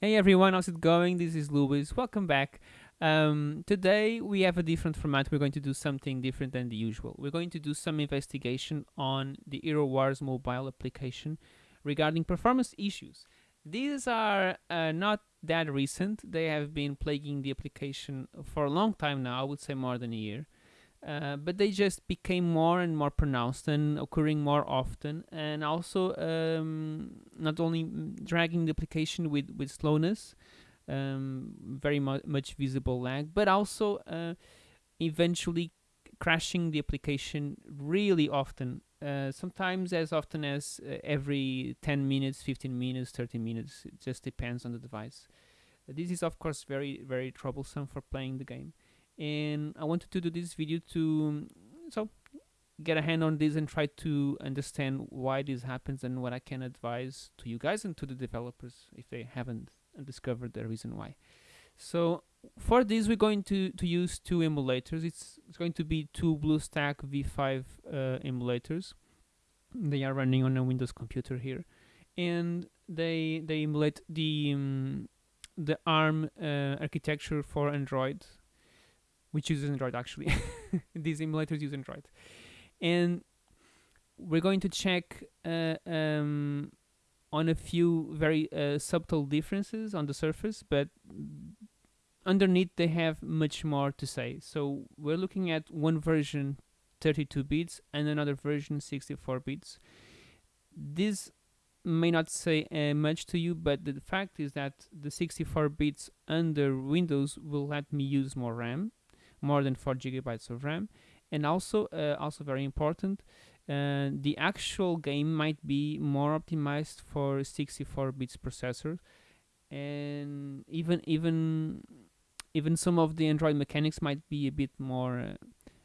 Hey everyone, how's it going? This is Louis. Welcome back. Um, today we have a different format. We're going to do something different than the usual. We're going to do some investigation on the Hero Wars mobile application regarding performance issues. These are uh, not that recent. They have been plaguing the application for a long time now. I would say more than a year. Uh, but they just became more and more pronounced and occurring more often, and also um, not only dragging the application with with slowness, um, very mu much visible lag, but also uh, eventually crashing the application really often. Uh, sometimes as often as uh, every 10 minutes, 15 minutes, 30 minutes. It just depends on the device. this is of course very very troublesome for playing the game and I wanted to do this video to so get a hand on this and try to understand why this happens and what I can advise to you guys and to the developers if they haven't discovered the reason why. So for this we're going to, to use two emulators. It's, it's going to be two BlueStack V5 uh, emulators. They are running on a Windows computer here and they they emulate the um, the ARM uh, architecture for Android which uses Android actually. These emulators use Android. And we're going to check uh, um, on a few very uh, subtle differences on the surface, but underneath they have much more to say. So we're looking at one version 32 bits and another version 64 bits. This may not say uh, much to you, but the fact is that the 64 bits under Windows will let me use more RAM more than 4 gigabytes of RAM. And also uh, also very important uh, the actual game might be more optimized for 64 bits processor. And even even even some of the Android mechanics might be a bit more uh,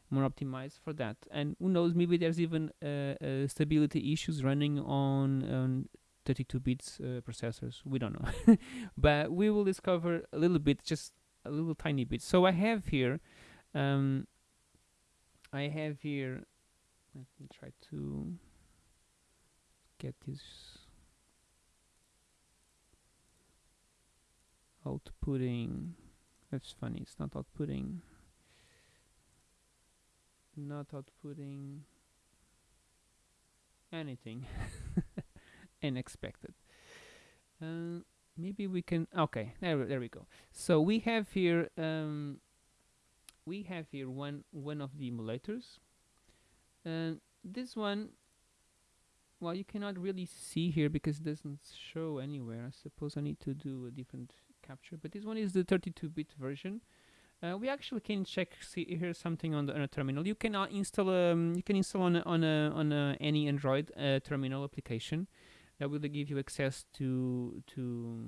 more optimized for that. And who knows maybe there's even uh, uh, stability issues running on, on 32 bits uh, processors. We don't know. But we will discover a little bit just a little tiny bit. So I have here um, I have here let me try to get this outputting. That's funny it's not outputting. Not outputting anything. Unexpected. Uh, maybe we can okay there, there we go. So we have here um, we have here one one of the emulators. And this one well you cannot really see here because it doesn't show anywhere. I suppose I need to do a different capture but this one is the 32-bit version. Uh, we actually can check see here something on the on a terminal. You can uh, install um, you can install on a, on a, on a, any Android uh, terminal application that will give you access to to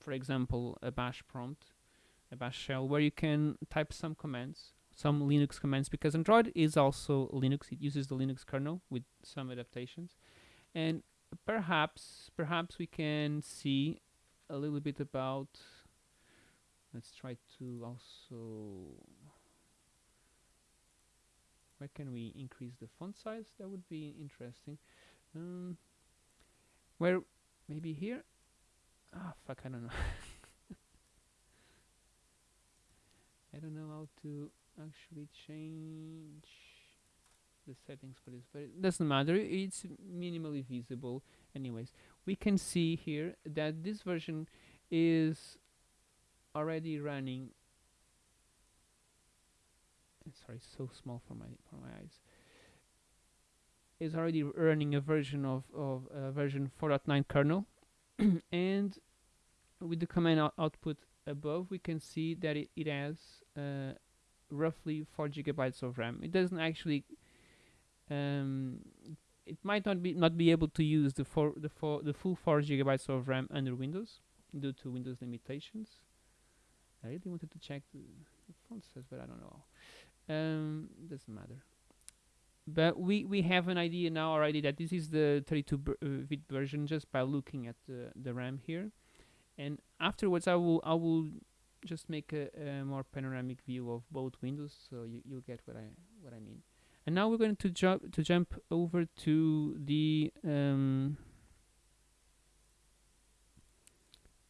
for example a bash prompt a bash shell where you can type some commands some Linux commands because Android is also Linux. It uses the Linux kernel with some adaptations. And perhaps perhaps we can see a little bit about let's try to also where can we increase the font size? That would be interesting. Um, where maybe here? Ah fuck I don't know I don't know how to actually change the settings for this but it doesn't matter. It's minimally visible anyways. We can see here that this version is already running sorry so small for my for my eyes. Is already running a version of of uh, version 4.9 kernel and with the command out output above we can see that it, it has uh, roughly 4 gigabytes of RAM. It doesn't actually um, it might not be not be able to use the four the four the full 4 gigabytes of RAM under Windows due to Windows limitations. I really wanted to check the, the font but I don't know. Um, doesn't matter. But we we have an idea now already that this is the 32 uh, bit version just by looking at the, the RAM here and afterwards I will I will just make a, a more panoramic view of both windows so you, you'll get what I what I mean and now we're going to jump to jump over to the um,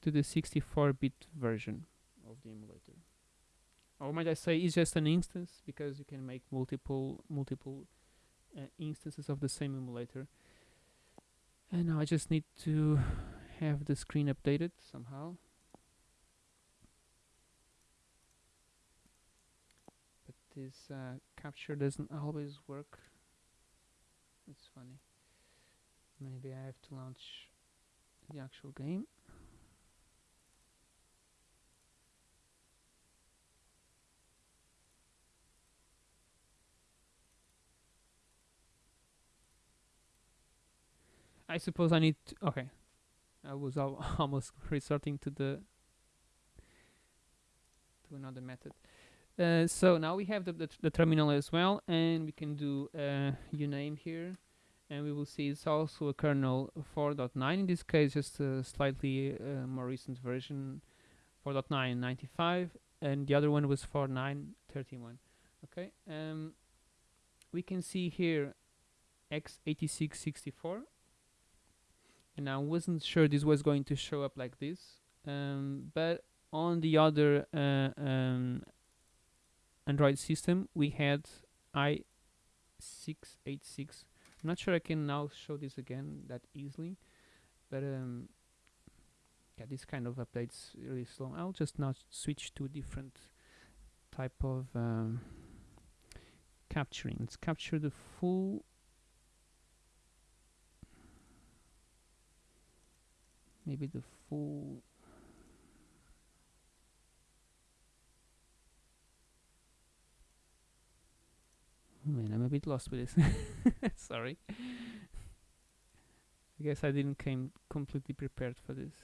to the 64-bit version of the emulator. Or might I say it's just an instance because you can make multiple multiple uh, instances of the same emulator. And now I just need to have the screen updated somehow. But this uh, capture doesn't always work. It's funny. Maybe I have to launch the actual game. I suppose I need to, okay. I was al almost resorting to the to another method. Uh, so now we have the, the, the terminal as well, and we can do uh, uname here, and we will see it's also a kernel 4.9. In this case, just a slightly uh, more recent version, 4.9.95, and the other one was 4.9.31. Okay, um, we can see here x8664 and I wasn't sure this was going to show up like this um, but on the other uh, um, Android system we had i686 I'm not sure I can now show this again that easily but um, yeah this kind of updates really slow. I'll just now switch to a different type of um, capturing. Let's capture the full maybe the full oh man I'm a bit lost with this. Sorry. I guess I didn't came completely prepared for this.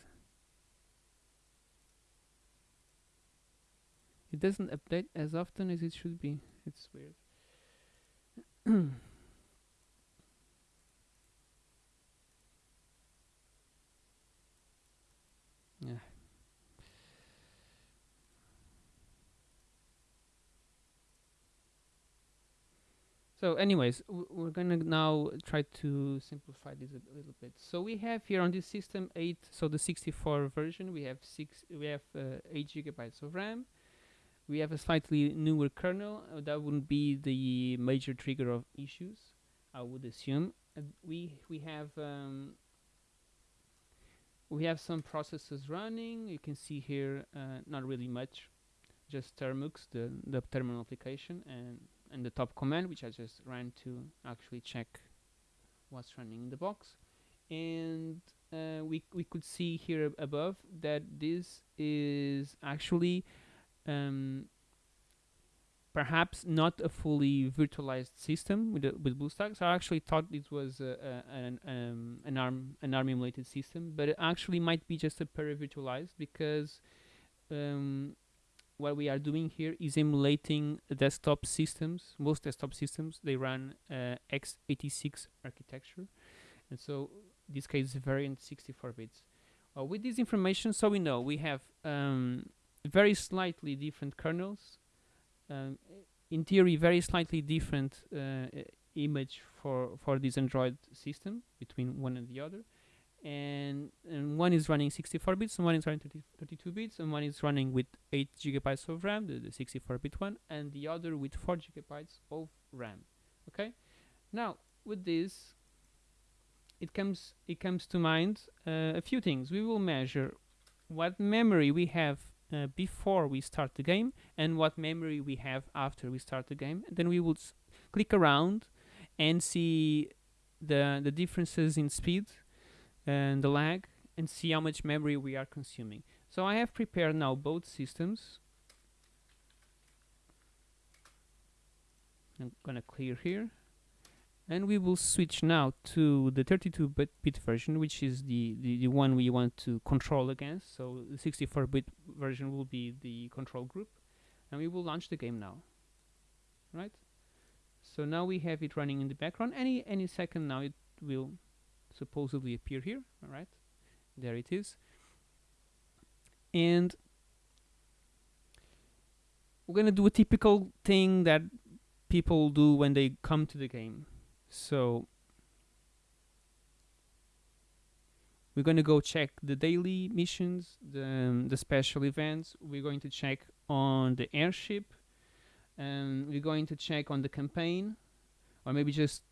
It doesn't update as often as it should be. It's weird Yeah. So anyways, we're gonna now try to simplify this a, little bit. So we have here on this system eight, so the 64 version, we have six, we have uh, eight gigabytes of RAM. We have a slightly newer kernel. Uh, that wouldn't be the major trigger of issues, I would assume. We we have um, we have some processes running you can see here uh, not really much just termux the the terminal application and and the top command which I just ran to actually check what's running in the box and uh, we we could see here above that this is actually um, perhaps not a fully virtualized system with with BlueStacks. I actually thought it was an um, an ARM an ARM emulated system, but it actually might be just a para-virtualized because um, what we are doing here is emulating desktop systems. Most desktop systems they run uh, x86 architecture, and so this case variant 64 bits. Uh, with this information, so we know we have um, very slightly different kernels um, in theory very slightly different uh, image for for this Android system between one and the other and, and one is running 64 bits and one is running 30, 32 bits and one is running with 8 gigabytes of RAM the, the 64 bit one and the other with 4 gigabytes of RAM okay? Now with this it comes it comes to mind uh, a few things. We will measure what memory we have uh, before we start the game and what memory we have after we start the game. And then we will click around and see the the differences in speed and the lag and see how much memory we are consuming. So I have prepared now both systems. I'm gonna clear here. And we will switch now to the 32-bit version which is the, the, the one we want to control against. So the 64-bit version will be the control group. And we will launch the game now. Right? So now we have it running in the background. Any any second now it will supposedly appear here all right there it is and we're gonna do a typical thing that people do when they come to the game so we're going to go check the daily missions, the, um, the special events. We're going to check on the airship. And we're going to check on the campaign. Or maybe just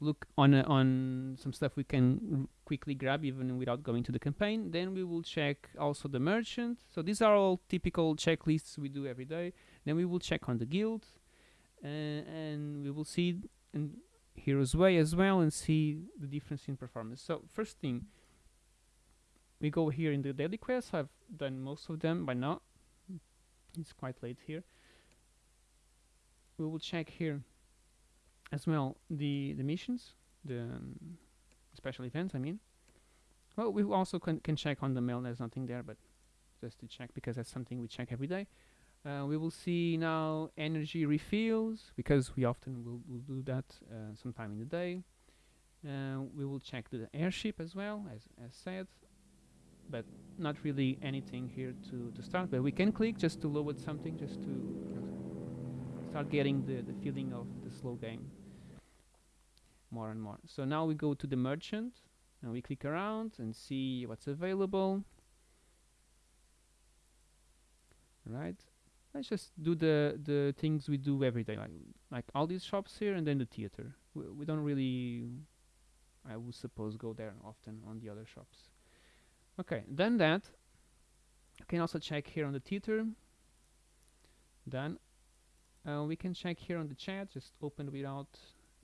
look on uh, on some stuff we can quickly grab even without going to the campaign. Then we will check also the merchant. So these are all typical checklists we do every day. Then we will check on the guild. Uh, and we will see and Heroes Way as well and see the difference in performance. So first thing, we go here in the daily quests. I've done most of them by now. It's quite late here. We will check here as well the the missions, the um, special events. I mean, well, we also can can check on the mail. There's nothing there, but just to check because that's something we check every day. Uh, we will see now energy refills because we often will, will do that uh, sometime in the day. Uh, we will check the airship as well, as, as said, but not really anything here to, to start. But we can click just to load something, just to start getting the, the feeling of the slow game more and more. So now we go to the merchant and we click around and see what's available. Right? Let's just do the the things we do every day like like all these shops here and then the theater. We, we don't really I would suppose go there often on the other shops. Okay then that. You can also check here on the theater. Then uh, we can check here on the chat just open without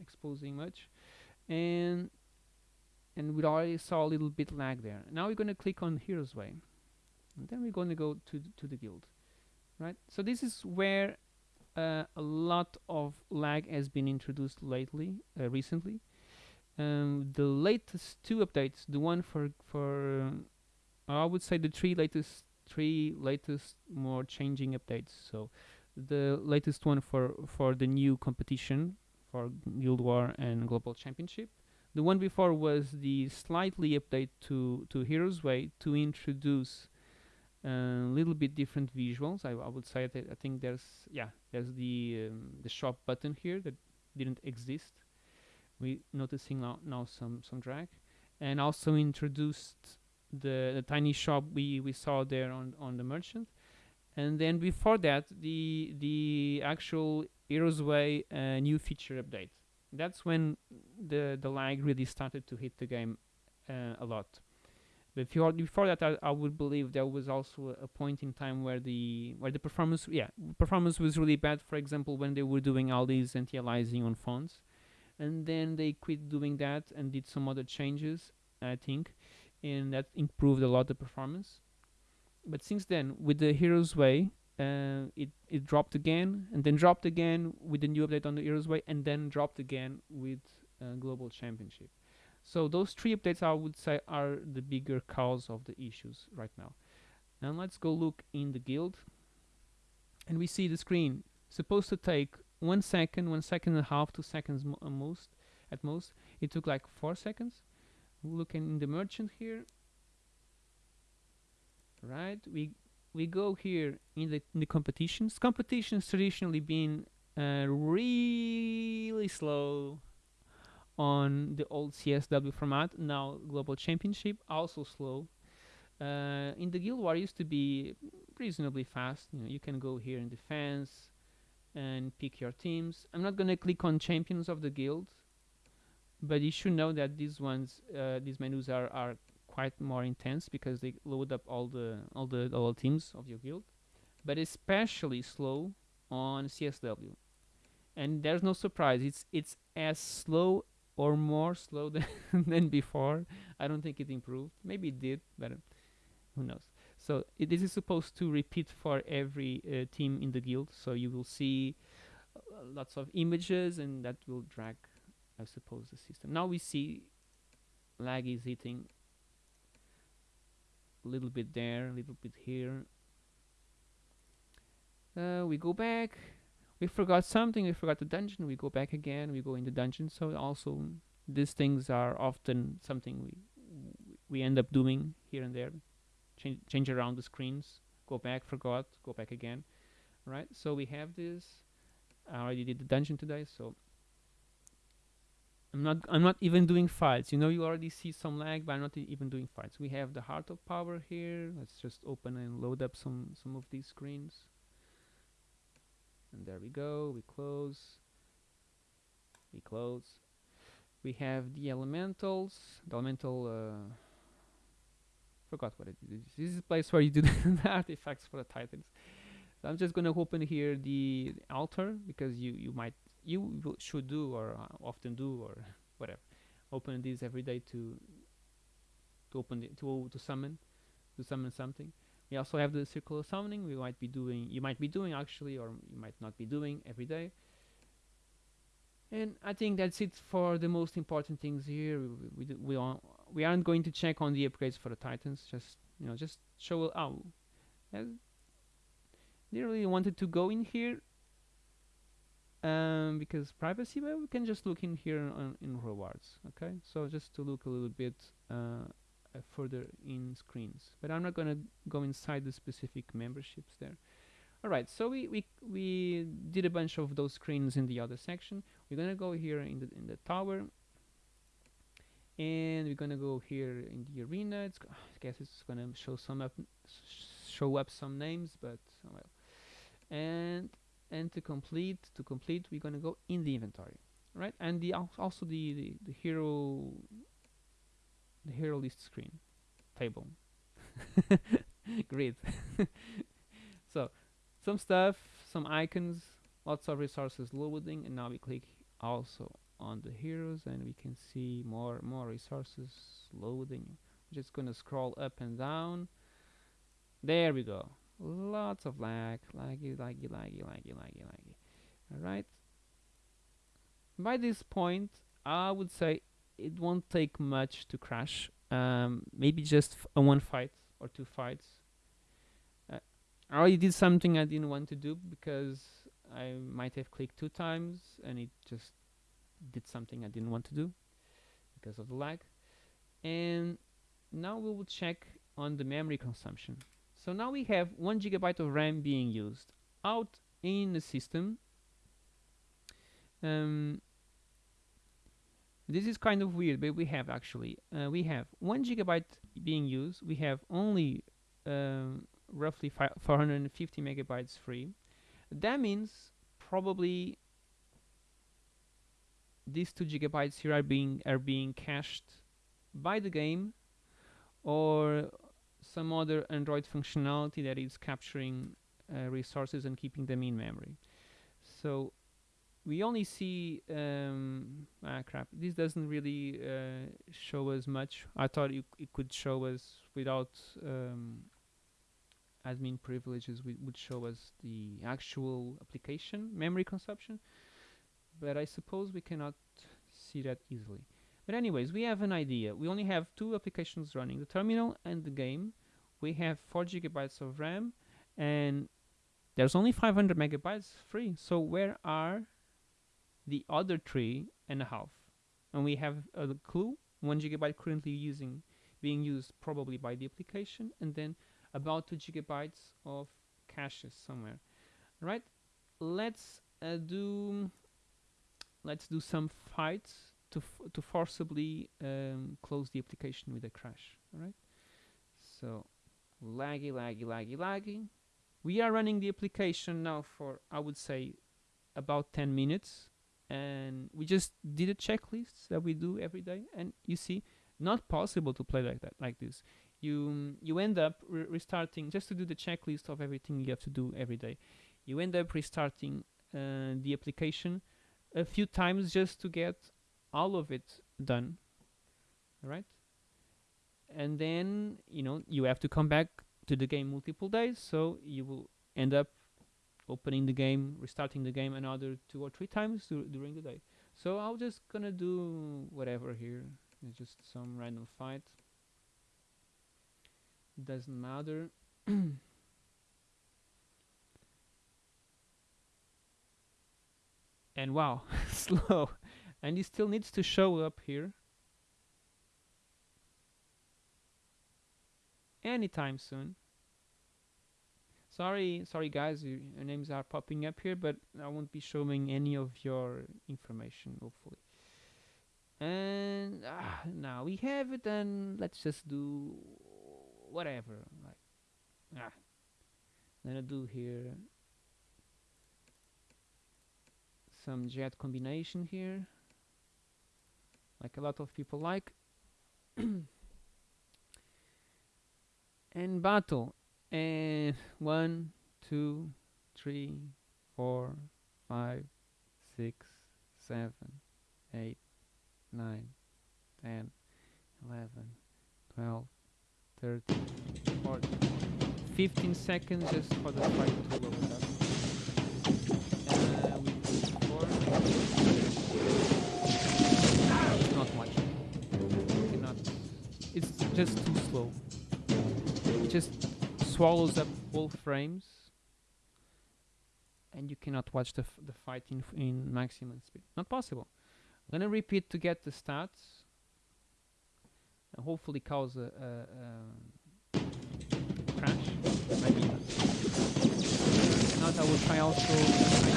exposing much. And and we already saw a little bit lag there. Now we're going to click on heroes way. And then we're going to go to to the guild right? So this is where uh, a lot of lag has been introduced lately uh, recently. Um, the latest two updates the one for for uh, I would say the three latest three latest more changing updates. So the latest one for for the new competition for Guild War and Global Championship the one before was the slightly update to to Heroes Way to introduce a little bit different visuals. I, I would say that I think there's yeah there's the um, the shop button here that didn't exist. We noticing now now some some drag, and also introduced the the tiny shop we we saw there on on the merchant, and then before that the the actual Heroes Way uh, new feature update. That's when the the lag really started to hit the game uh, a lot. But before, before that, I, I, would believe there was also a, a, point in time where the where the performance, yeah, performance was really bad. For example, when they were doing all these anti-aliasing on phones, and then they quit doing that and did some other changes, I think, and that improved a lot the performance. But since then, with the Heroes Way, uh, it it dropped again, and then dropped again with the new update on the Heroes Way, and then dropped again with uh, Global Championship. So those three updates I would say are the bigger cause of the issues right now. Now let's go look in the guild and we see the screen supposed to take one second, one second and a half, two seconds mo most at most. It took like four seconds. Looking in the merchant here. Right, we we go here in the in the competitions. Competitions traditionally been uh, really slow on the old CSW format. Now Global Championship also slow. Uh, in the Guild War used to be reasonably fast. You know, you can go here in defense and pick your teams. I'm not gonna click on champions of the guild, but you should know that these ones, uh, these menus are are quite more intense because they load up all the all the all teams of your guild, but especially slow on CSW. And there's no surprise. It's it's as slow or more slow than, than before. I don't think it improved. Maybe it did, but who knows. So this is supposed to repeat for every uh, team in the guild. So you will see uh, lots of images and that will drag, I suppose, the system. Now we see lag is hitting little bit there, a little bit here. Uh, we go back we forgot something, we forgot the dungeon, we go back again, we go in the dungeon. So also these things are often something we we end up doing here and there. Change, change around the screens, go back, forgot, go back again. Right? So we have this. I already did the dungeon today, so I'm not I'm not even doing fights. You know, you already see some lag, but I'm not even doing fights. We have the heart of power here. Let's just open and load up some some of these screens. And there we go. We close. We close. We have the elementals. The elemental. Uh, forgot what it is. This is a place where you do the artifacts for the titans. So I'm just gonna open here the, the altar because you you might you should do or uh, often do or whatever. Open these every day to to open to to summon to summon something. We also have the circle of summoning. We might be doing you might be doing actually, or you might not be doing every day. And I think that's it for the most important things here. We we, we, are, we aren't going to check on the upgrades for the titans. Just you know, just show oh, uh, they really wanted to go in here um, because privacy, but we can just look in here on, in rewards. Okay, so just to look a little bit uh, uh, further in screens, but I'm not gonna go inside the specific memberships there. All right, so we we we did a bunch of those screens in the other section. We're gonna go here in the in the tower, and we're gonna go here in the arena. It's I guess it's gonna show some up show up some names, but oh well. And and to complete to complete, we're gonna go in the inventory, right? And the al- also the the, the hero the hero list screen table grid. so some stuff, some icons, lots of resources loading, and now we click also on the heroes, and we can see more more resources loading. Just gonna scroll up and down. There we go. Lots of lag, laggy, laggy, laggy, laggy, laggy, laggy. All right. By this point, I would say it won't take much to crash. Um, maybe just a one fight or two fights. Uh, I already did something I didn't want to do because I might have clicked two times and it just did something I didn't want to do because of the lag. And now we will check on the memory consumption. So now we have one gigabyte of RAM being used out in the system. Um, this is kind of weird, but we have actually uh, we have one gigabyte being used. We have only um, roughly 450 megabytes free. That means probably these two gigabytes here are being are being cached by the game or some other Android functionality that is capturing uh, resources and keeping them in memory. So we only see um, ah crap. This doesn't really uh, show us much. I thought it, it could show us without um, admin privileges. We would show us the actual application memory consumption, but I suppose we cannot see that easily. But anyways, we have an idea. We only have two applications running: the terminal and the game. We have four gigabytes of RAM, and there's only 500 megabytes free. So where are the other three and a half? And we have a clue: one gigabyte currently using, being used probably by the application, and then about two gigabytes of caches somewhere. Right? Let's uh, do. Let's do some fights to to forcibly um, close the application with a crash. All right. So laggy, laggy, laggy, laggy. We are running the application now for I would say about 10 minutes, and we just did a checklist that we do every day, and you see, not possible to play like that, like this. You you end up re- restarting just to do the checklist of everything you have to do every day. You end up restarting uh, the application a few times just to get all of it done right and then you know you have to come back to the game multiple days so you will end up opening the game restarting the game another two or three times dur- during the day. So i'm just gonna do whatever here. It's just some random fight. Doesn't matter. And wow slow. And he still needs to show up here anytime soon. Sorry sorry guys you, your names are popping up here but i won't be showing any of your information hopefully. And ah, now we have it and let's just do whatever like ah. I'm gonna do here some jet combination here like a lot of people like and battle and one two three four five six seven eight nine ten eleven twelve thirteen fourteen. 15 seconds just for the fight to load up. Uh, not much. It's just too slow just swallows up all frames and you cannot watch the, the fight in, in maximum speed. Not possible. I'm gonna repeat to get the stats. And hopefully cause a, a, a crash. Maybe not. If not I will try also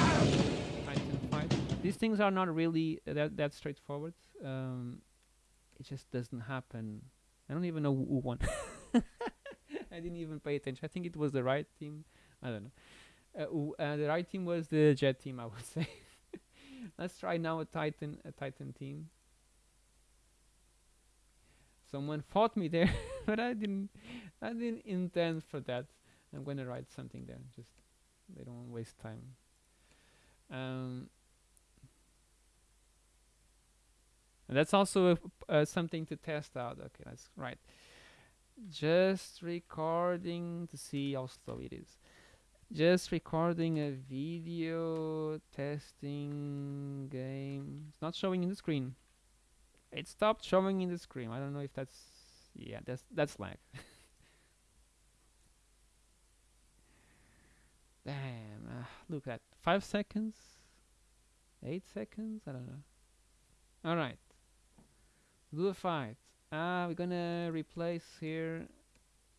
these things are not really that, that straightforward. Um, it just doesn't happen. I don't even know who won I didn't even pay attention. I think it was the right team. I don't know. Uh, uh, the right team was the jet team I would say. Let's try now a Titan a Titan team. Someone fought me there but I didn't I didn't intend for that. I'm gonna write something there. Just they don't waste time. Um, and that's also uh, something to test out. Okay let's write just recording to see how slow it is. Just recording a video testing game. It's not showing in the screen. It stopped showing in the screen. I don't know if that's yeah that's that's lag. Damn uh, look at five seconds eight seconds i don't know. All right. Do a fight uh we're gonna replace here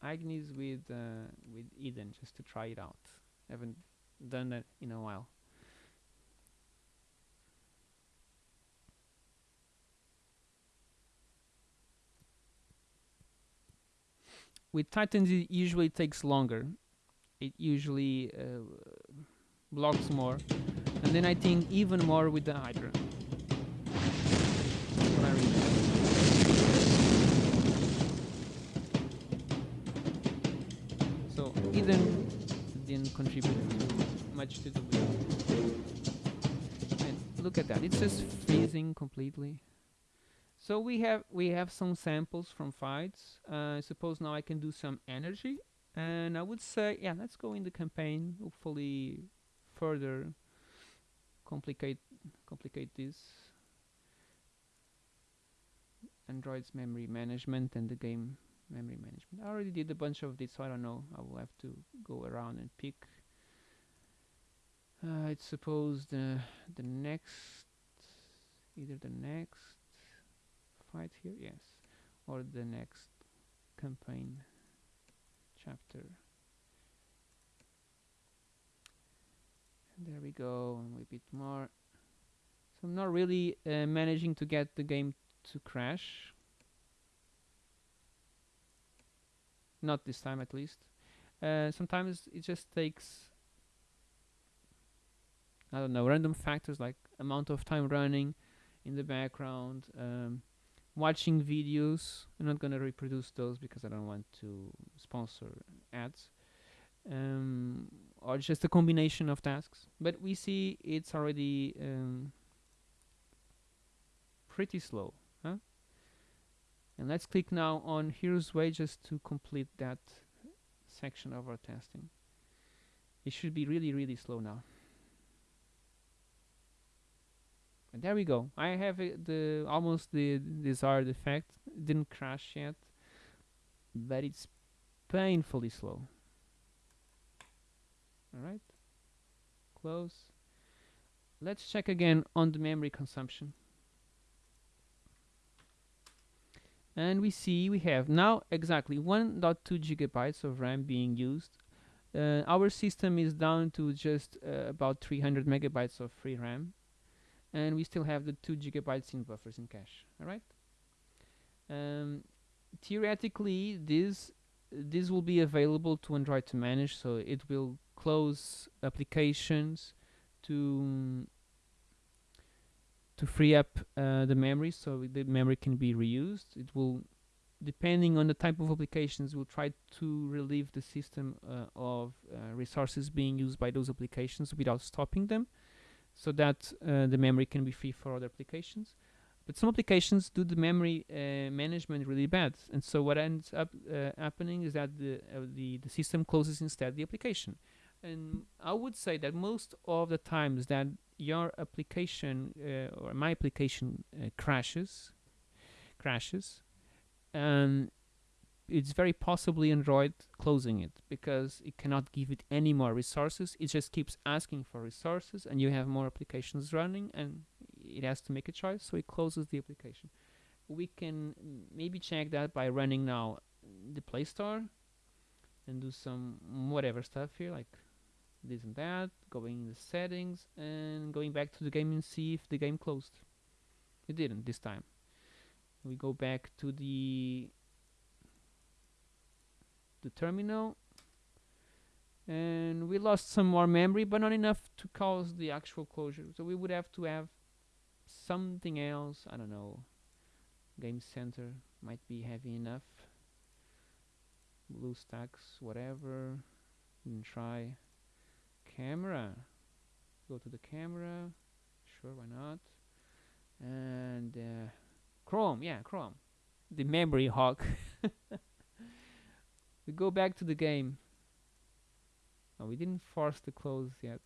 angus with uh, with eden just to try it out. Haven't done that in a while. With titans it usually takes longer. It usually uh, blocks more. And then i think even more with the hydra Eden didn't contribute much to the win and look at that it's just freezing completely. So we have we have some samples from fights. Uh, I suppose now I can do some energy. And I would say yeah let's go in the campaign. Hopefully further complicate complicate this. Android's memory management and the game memory management. I already did a bunch of this so I don't know. I will have to go around and pick. Uh, I suppose the the next either the next fight here yes or the next campaign chapter. And there we go and a bit more. So I'm not really uh, managing to get the game to crash not this time at least. Uh, sometimes it just takes I don't know random factors like amount of time running in the background um, watching videos. I'm not gonna reproduce those because I don't want to sponsor ads. Um, or just a combination of tasks. But we see it's already um, pretty slow and let's click now on here's just to complete that section of our testing. It should be really really slow now. And there we go. I have it the almost the desired effect. Didn't crash yet but it's painfully slow. Alright close. Let's check again on the memory consumption and we see we have now exactly 1.2 gigabytes of RAM being used. Uh, our system is down to just uh, about 300 megabytes of free RAM. And we still have the 2 gigabytes in buffers in cache alright? Um, theoretically this this will be available to Android to manage so it will close applications to to free up uh, the memory so the memory can be reused. It will depending on the type of applications will try to relieve the system uh, of uh, resources being used by those applications without stopping them so that uh, the memory can be free for other applications. But some applications do the memory uh, management really bad. And so what ends up uh, happening is that the, the the system closes instead the application. And I would say that most of the times that your application uh, or my application uh, crashes crashes and it's very possibly Android closing it because it cannot give it any more resources. It just keeps asking for resources and you have more applications running and it has to make a choice so it closes the application. We can maybe check that by running now the Play Store and do some whatever stuff here like this and that, going in the settings and going back to the game and see if the game closed. It didn't this time. We go back to the the terminal and we lost some more memory but not enough to cause the actual closure. So we would have to have something else I don't know. Game center might be heavy enough. BlueStacks whatever. And try camera. Go to the camera. Sure why not? And uh, Chrome yeah Chrome. The memory hog we go back to the game. We didn't force the close yet.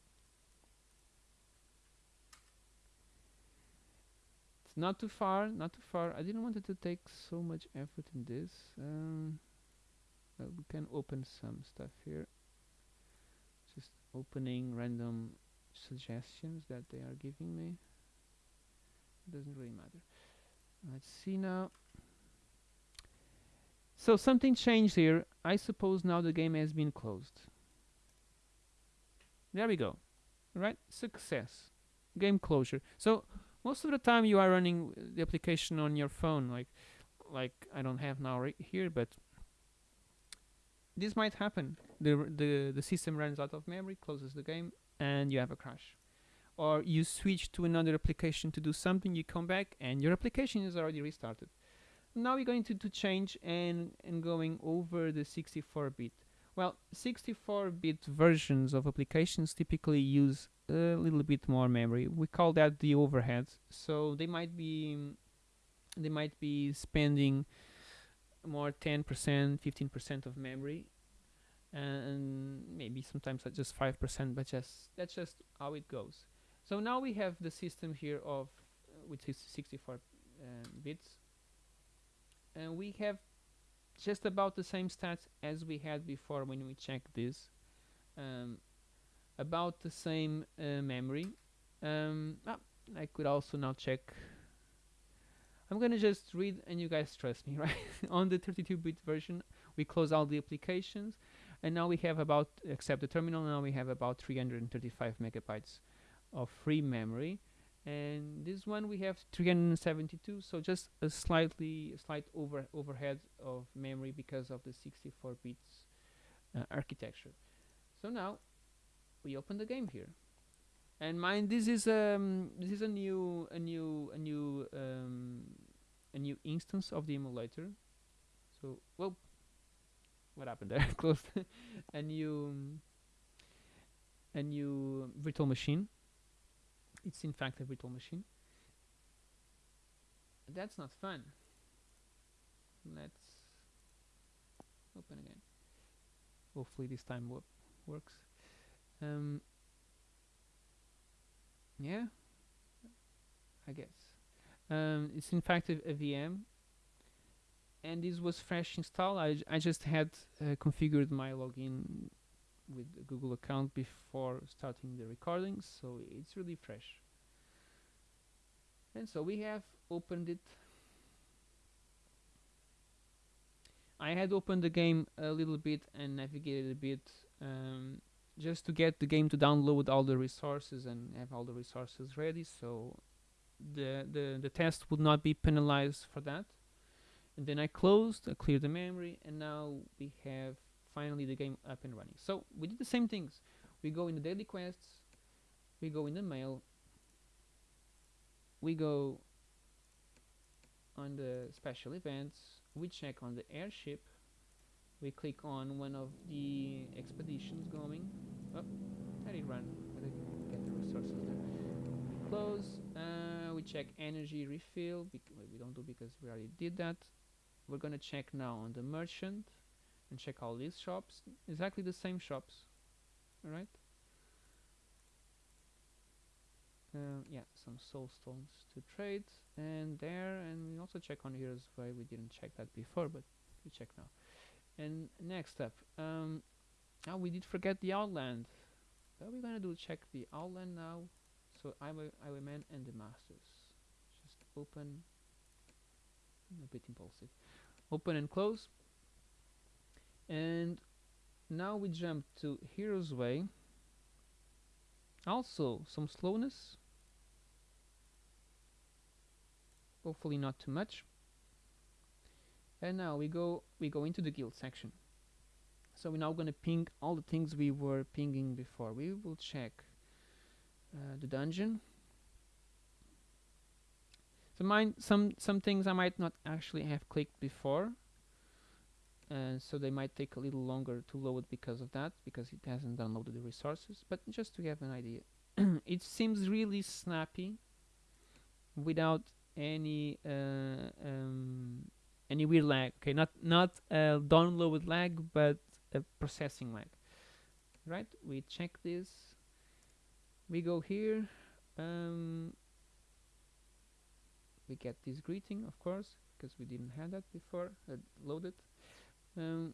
It's not too far not too far. I didn't want it to take so much effort in this. Um, we can open some stuff here opening random suggestions that they are giving me. Doesn't really matter. Let's see now. So something changed here. I suppose now the game has been closed. There we go. Right? Success. Game closure. So most of the time you are running the application on your phone like like I don't have now right here but this might happen. The, the, the system runs out of memory, closes the game, and you have a crash. Or you switch to another application to do something, you come back, and your application is already restarted. Now we're going to, to change and, and going over the 64-bit. Well, 64-bit versions of applications typically use a little bit more memory. We call that the overhead. So they might be they might be spending more 10%, 15% of memory and maybe sometimes just 5% but just that's just how it goes. So now we have the system here of uh, with 64 uh, bits. And we have just about the same stats as we had before when we checked this um, about the same uh, memory. Um, ah, I could also now check. I'm gonna just read and you guys trust me right? On the 32-bit version we close all the applications and now we have about except the terminal now we have about 335 megabytes of free memory. And this one we have 372 so just a slightly slight over overhead of memory because of the 64 bits uh, architecture. So now we open the game here. And mind this is um this is a new a new a new um a new instance of the emulator. So well what happened there? Closed a new a new virtual machine? It's in fact a virtual machine. That's not fun. Let's open again. Hopefully this time works. Um, yeah I guess. Um, it's in fact a, a, VM and this was fresh install I, I just had uh, configured my login with Google account before starting the recordings so it's really fresh. And so we have opened it. I had opened the game a little bit and navigated a bit um, just to get the game to download all the resources and have all the resources ready so the, the, the test would not be penalized for that. And then I closed, I cleared the memory, and now we have finally the game up and running. So we did the same things. We go in the daily quests, we go in the mail, we go on the special events, we check on the airship, we click on one of the expeditions going. Oh, let it run. Let it get the resources there. Close. Uh, we check energy refill. We don't do because we already did that. We're gonna check now on the merchant and check all these shops. Exactly the same shops. All right. Uh, yeah, some soul stones to trade, and there, and we also check on here as well. We didn't check that before, but we check now. And next up, um, oh, we did forget the outland. What we're gonna do? Check the outland now. So i Highwayman and the masters. Just open. a bit impulsive. Open and close. And now we jump to Hero's Way. Also, some slowness. Hopefully not too much and now we go we go into the guild section so we're now going to ping all the things we were pinging before we will check uh, the dungeon so mine some some things I might not actually have clicked before and so they might take a little longer to load because of that because it hasn't downloaded the resources but just to have an idea. It seems really snappy without any uh, um, any weird lag okay? Not not a download lag but a processing lag. Right we check this. We go here um, we get this greeting of course because we didn't have that before uh, loaded. Um,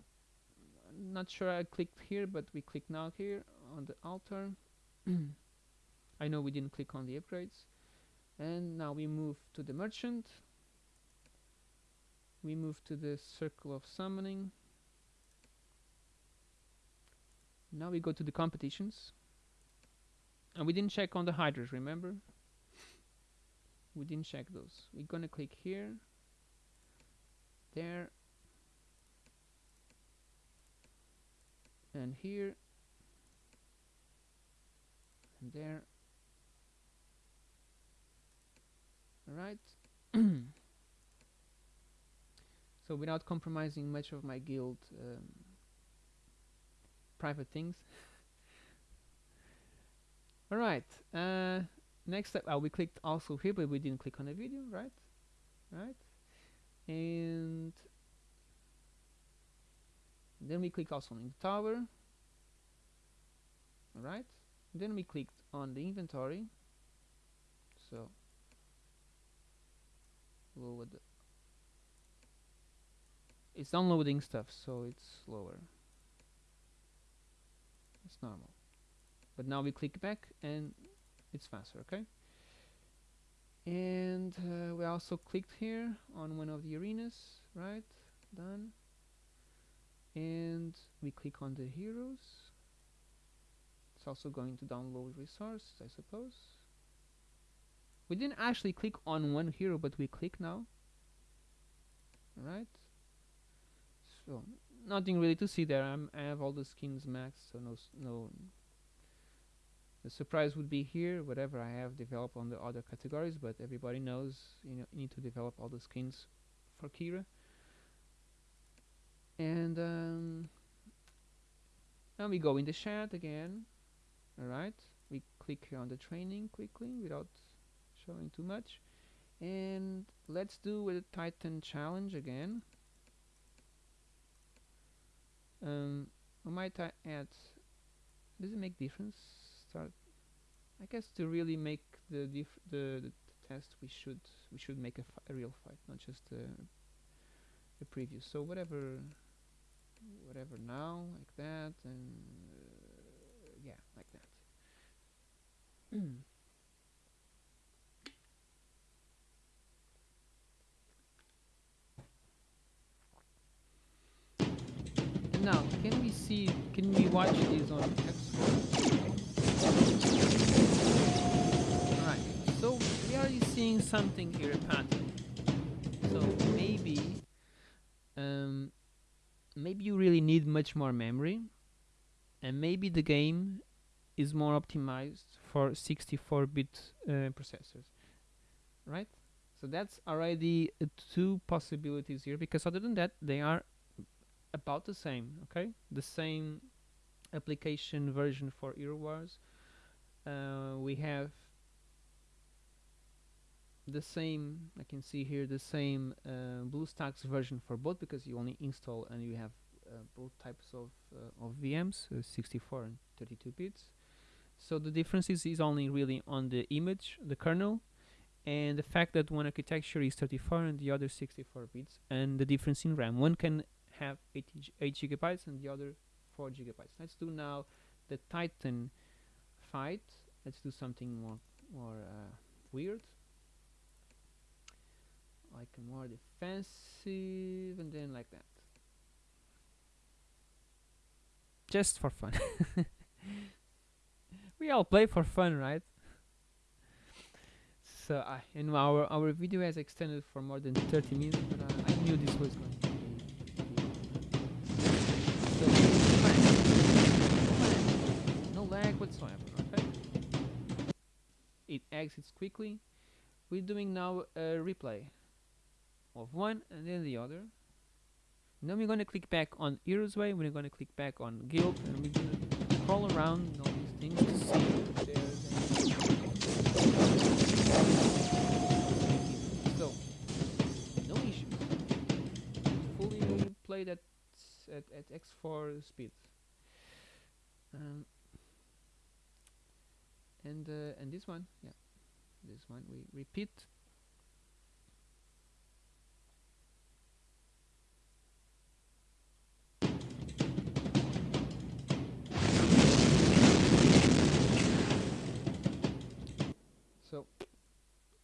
not sure I clicked here but we click now here on the altar. I know we didn't click on the upgrades. And now we move to the merchant. We move to the circle of summoning. Now we go to the competitions. And we didn't check on the hydras remember we didn't check those. We're gonna click here there and here and there. All right so without compromising much of my guild um, private things. All right uh, next up uh, we clicked also here but we didn't click on the video right? Right? And then we click also on the tower. Right? Then we clicked on the inventory. So lower the it's downloading stuff so it's slower. It's normal. But now we click back and it's faster okay? And uh, we also clicked here on one of the arenas right? Done. And we click on the heroes. It's also going to download resources I suppose. We didn't actually click on one hero but we click now. Right so nothing really to see there. I'm, I have all the skins maxed, so no no. The surprise would be here, whatever I have developed on the other categories, but everybody knows you know you need to develop all the skins for Kira. And um, now we go in the chat again. Alright, we click here on the training quickly without showing too much. And let's do a Titan challenge again um, I might add does it make difference I guess to really make the the, the, test we should we should make a, a real fight not just a, a preview. So whatever whatever now like that and uh, yeah like that. Now, can we see, can we watch these on something here erratic. So maybe, um, maybe you really need much more memory, and maybe the game is more optimized for 64-bit uh, processors, right? So that's already uh, two possibilities here, because other than that, they are about the same. Okay, the same application version for Hero Wars. Uh, we have the same I can see here the same uh, BlueStacks version for both because you only install and you have uh, both types of uh, of VMs uh, 64 and 32 bits. So the difference is, is only really on the image the kernel and the fact that one architecture is 34 and the other 64 bits and the difference in RAM. One can have 8, 8 gigabytes and the other 4 gigabytes. Let's do now the Titan fight. Let's do something more more uh, weird like more defensive and then like that. Just for fun. We all play for fun right? So uh, and our our video has extended for more than 30 minutes but uh, I knew this was going to be so no lag whatsoever okay? It exits quickly. We're doing now a replay of one and then the other. And then we're going to click back on Heroes Way, we're going to click back on Guild, and we're going to crawl around all these things to see if. So, no issues. Fully played at, at, at X4 speed. Um, and uh, and this one, yeah, this one we repeat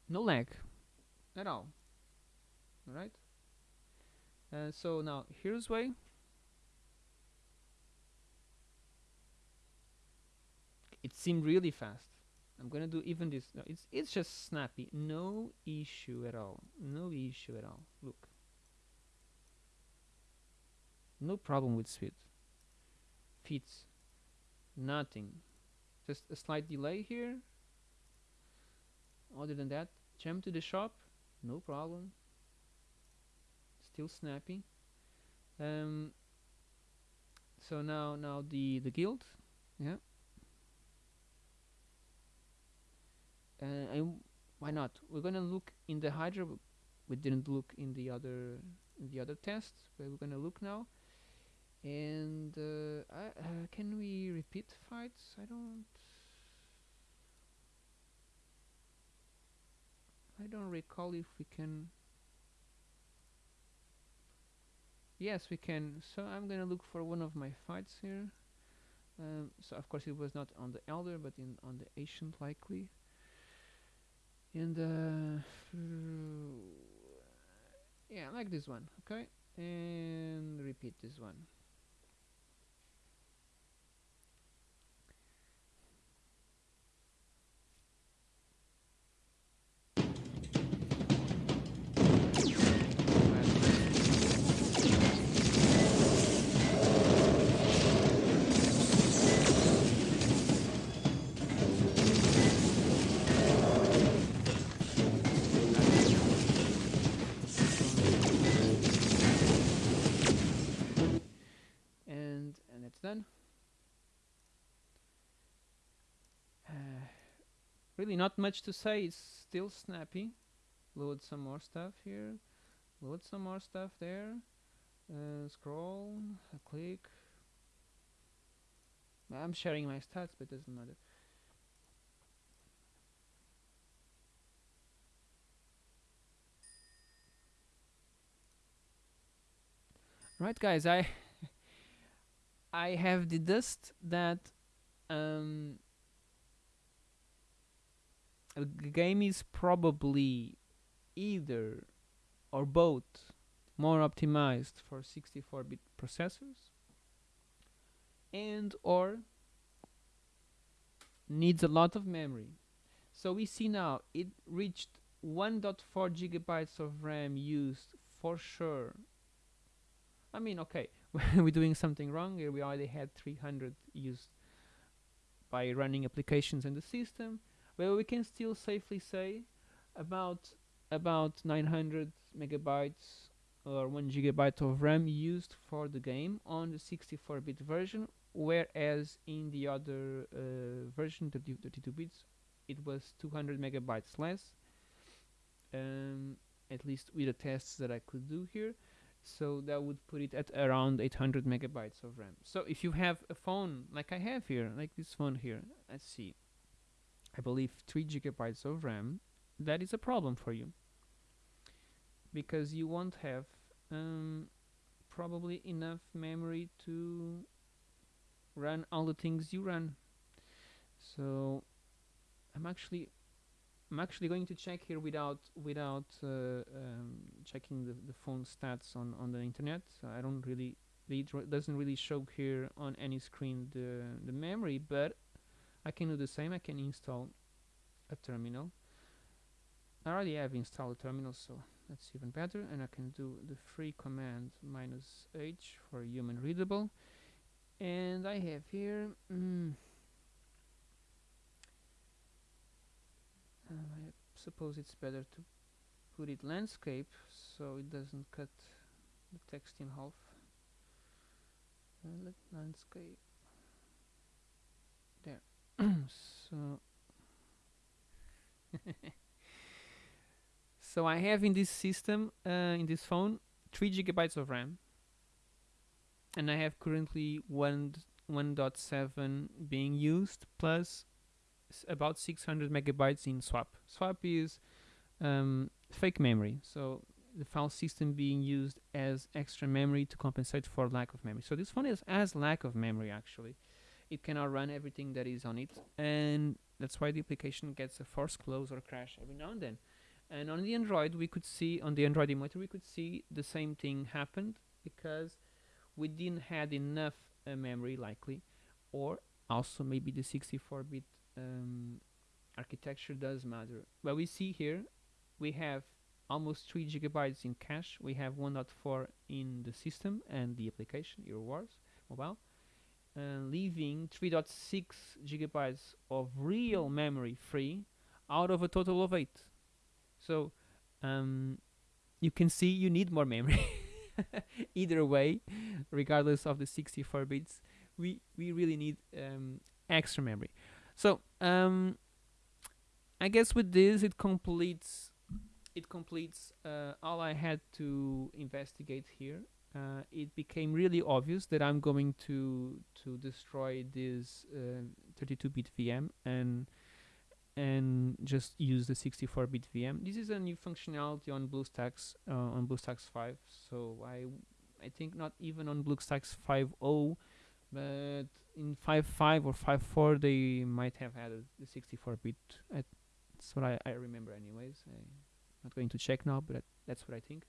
no lag. At all. All right uh, so now Hero's Way it seemed really fast. I'm gonna do even this. No, it's it's just snappy. No issue at all. No issue at all. Look. No problem with speed. Fits. Nothing. Just a slight delay here other than that jump to the shop no problem. Still snappy um, so now now the the guild yeah. Uh, and why not? We're gonna look in the Hydra we didn't look in the other in the other tests but we're gonna look now. And uh, I, uh, can we repeat fights? I don't I don't recall if we can yes we can. So I'm gonna look for one of my fights here. Um, so of course it was not on the elder but in on the ancient likely. And uh, yeah like this one okay? And repeat this one really not much to say. It's still snappy. Load some more stuff here. Load some more stuff there. Uh, scroll click. I'm sharing my stats but it doesn't matter. Right guys I I have the dust that um, g- game is probably either or both more optimized for 64-bit processors and or needs a lot of memory. So we see now it reached 1.4 gigabytes of RAM used for sure. I mean, okay, we're doing something wrong here. We already had 300 used by running applications in the system. Well, we can still safely say about about 900 megabytes or 1 gigabyte of RAM used for the game on the 64-bit version whereas in the other uh, version 32 bits it was 200 megabytes less um, at least with the tests that I could do here. So that would put it at around 800 megabytes of RAM. So if you have a phone like I have here like this phone here let's see I believe 3 gigabytes of RAM that is a problem for you. Because you won't have um, probably enough memory to run all the things you run. So I'm actually I'm actually going to check here without without uh, um, checking the, the phone stats on on the internet. I don't really it doesn't really show here on any screen the the memory but I can do the same I can install a terminal. I already have installed a terminal so that's even better and I can do the free command minus h for human readable. And I have here mm, uh, I suppose it's better to put it landscape so it doesn't cut the text in half. Uh, landscape so so I have in this system uh, in this phone 3 gigabytes of RAM. And I have currently 1 1.7 being used plus about 600 megabytes in swap. Swap is um, fake memory. So the file system being used as extra memory to compensate for lack of memory. So this phone is as lack of memory actually it cannot run everything that is on it. And that's why the application gets a force close or crash every now and then. And on the Android we could see on the Android emulator we could see the same thing happened because we didn't had enough uh, memory likely or also maybe the 64-bit um, architecture does matter. But we see here we have almost 3 gigabytes in cache. We have 1.4 in the system and the application Hero Wars mobile uh, leaving 3.6 gigabytes of real memory free out of a total of 8 so um, you can see you need more memory. Either way regardless of the 64 bits we we really need um, extra memory. So um, I guess with this it completes it completes uh, all I had to investigate here uh, it became really obvious that I'm going to to destroy this 32-bit uh, VM and and just use the 64-bit VM. This is a new functionality on BlueStacks uh, on BlueStacks 5. So I I think not even on BlueStacks 5.0, but in 5.5 or 5.4 they might have added the 64-bit. That's what I, I remember anyways. I'm not going to check now, but that's what I think.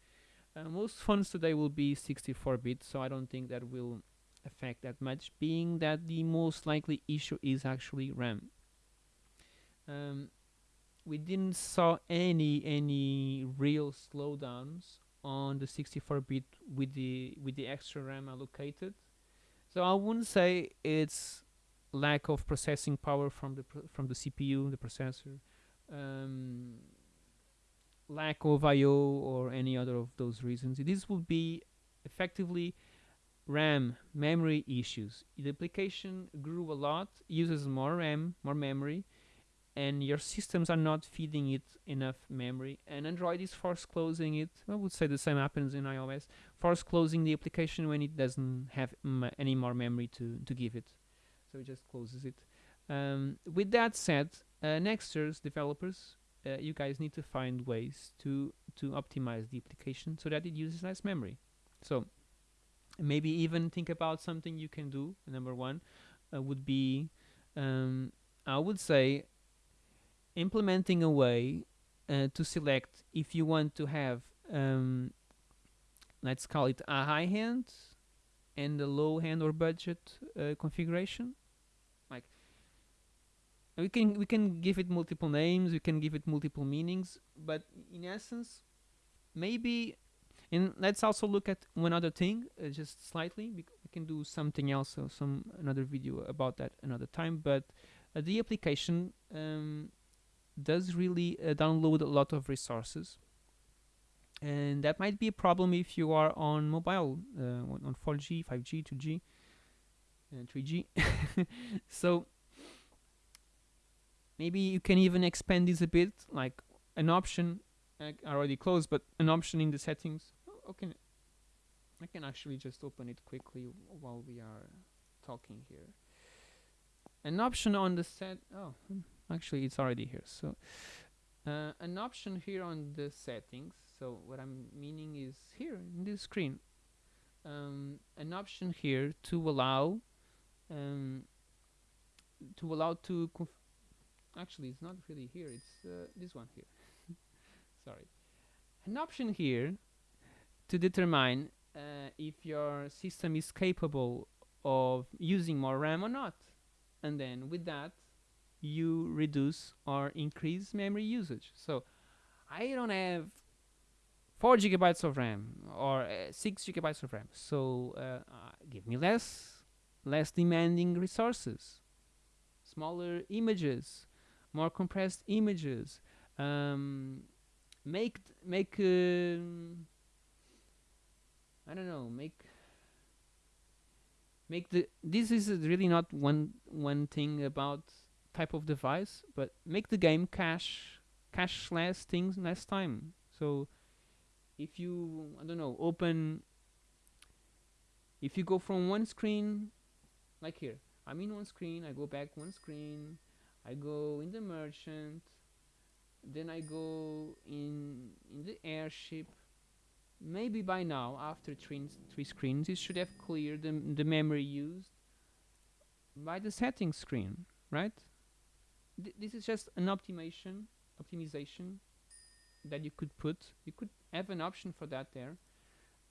Uh, most phones today will be 64-bit, so I don't think that will affect that much, being that the most likely issue is actually RAM um, we didn't saw any any real slowdowns on the 64-bit with the with the extra RAM allocated. So I wouldn't say it's lack of processing power from the from the CPU, the processor, um, lack of I/O or any other of those reasons. This would be effectively RAM memory issues. The application grew a lot, uses more RAM, more memory, and your systems are not feeding it enough memory. And Android is force closing it. I would say the same happens in iOS force closing the application when it doesn't have any more memory to, to give it. So it just closes it. Um, with that said uh, Nexters developers uh, you guys need to find ways to to optimize the application so that it uses less memory. So maybe even think about something you can do. Number one uh, would be um, I would say implementing a way uh, to select if you want to have um, let's call it a high hand and a low hand or budget uh, configuration we can we can give it multiple names we can give it multiple meanings but in essence maybe and let's also look at one other thing uh, just slightly we, we can do something else or some another video about that another time but uh, the application um, does really uh, download a lot of resources. And that might be a problem if you are on mobile uh, on 4G 5G 2G and 3G so maybe you can even expand this a bit like an option I already closed but an option in the settings. Oh, okay. I can actually just open it quickly while we are talking here. An option on the set oh hmm, actually it's already here so uh, an option here on the settings so what I'm meaning is here in this screen. Um, an option here to allow um, to allow to actually it's not really here. It's uh, this one here. Sorry. An option here to determine uh, if your system is capable of using more RAM or not. And then with that you reduce or increase memory usage. So I don't have 4 gigabytes of RAM or uh, 6 gigabytes of RAM. So uh, uh, give me less less demanding resources smaller images more compressed images um, make make uh, I don't know make make the this is really not one one thing about type of device but make the game cache cache less things less time. So if you I don't know open if you go from one screen like here I'm in one screen I go back one screen I go in the merchant then I go in in the airship. Maybe by now after three, three screens it should have cleared the, the memory used by the settings screen right? Th this is just an optimization optimization that you could put. You could have an option for that there.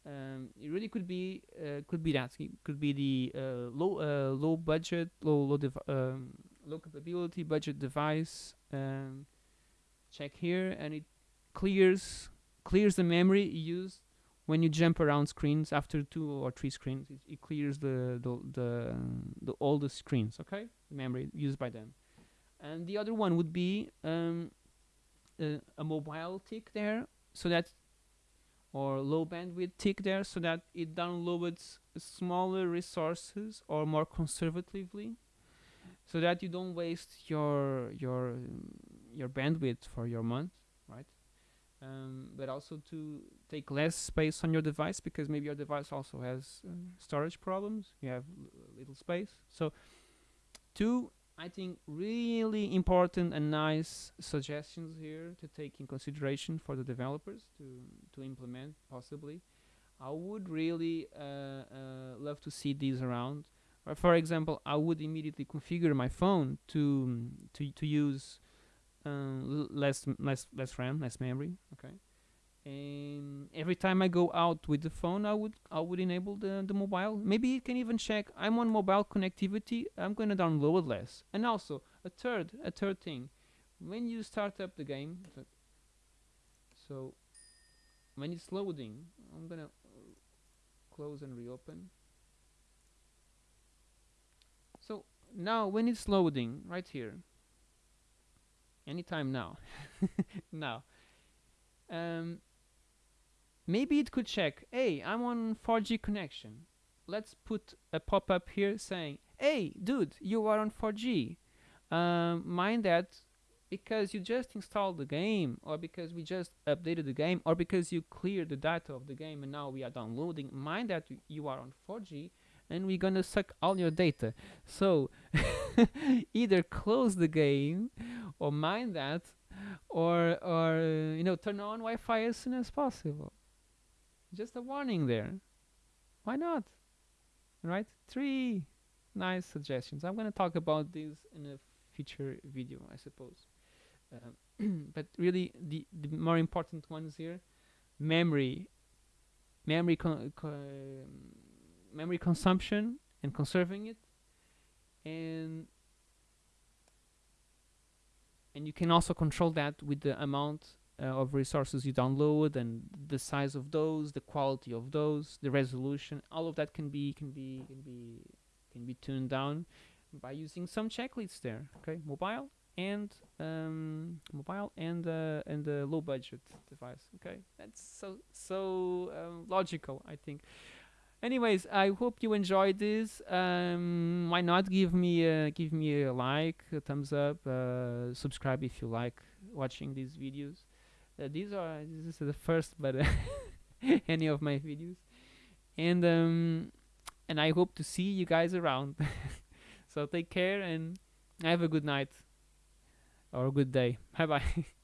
Um, it really could be uh, could be that. It could be the uh, low uh, low budget low low um, low capability budget device check here and it clears clears the memory used when you jump around screens after two or three screens. It, it clears the the, the the all the screens okay? The memory used by them. And the other one would be um, a, a mobile tick there so that or low bandwidth tick there so that it downloads smaller resources or more conservatively so that you don't waste your your your bandwidth for your month right? Um, but also to take less space on your device because maybe your device also has uh, storage problems. You have little space. So two I think really important and nice suggestions here to take in consideration for the developers to to implement possibly. I would really uh, uh, love to see these around for example I would immediately configure my phone to to to use uh, less less less RAM less memory okay? And every time I go out with the phone I would I would enable the, the mobile. Maybe it can even check I'm on mobile connectivity I'm gonna download less. And also a third a third thing. When you start up the game so when it's loading I'm gonna close and reopen so now when it's loading right here anytime now now um, maybe it could check hey I'm on 4G connection. Let's put a pop-up here saying hey dude you are on 4G um, mind that because you just installed the game or because we just updated the game or because you cleared the data of the game and now we are downloading mind that you are on 4G and we're gonna suck all your data. So either close the game or mind that or or you know turn on Wi-Fi as soon as possible. Just a warning there. Why not? Right? Three nice suggestions. I'm gonna talk about these in a future video I suppose. Um, but really the, the more important ones here memory. Memory con memory consumption and conserving it. And and you can also control that with the amount uh, of resources you download and the size of those the quality of those the resolution. All of that can be can be can be can be tuned down by using some checklists there okay? Mobile and um, mobile and uh, and a low budget device okay? That's so so um, logical I think anyways i hope you enjoyed this. Um why not give me a give me a like a thumbs up uh, subscribe if you like watching these videos. Uh, these are this is the first but any of my videos. And um and i hope to see you guys around. So take care and have a good night or a good day. Bye bye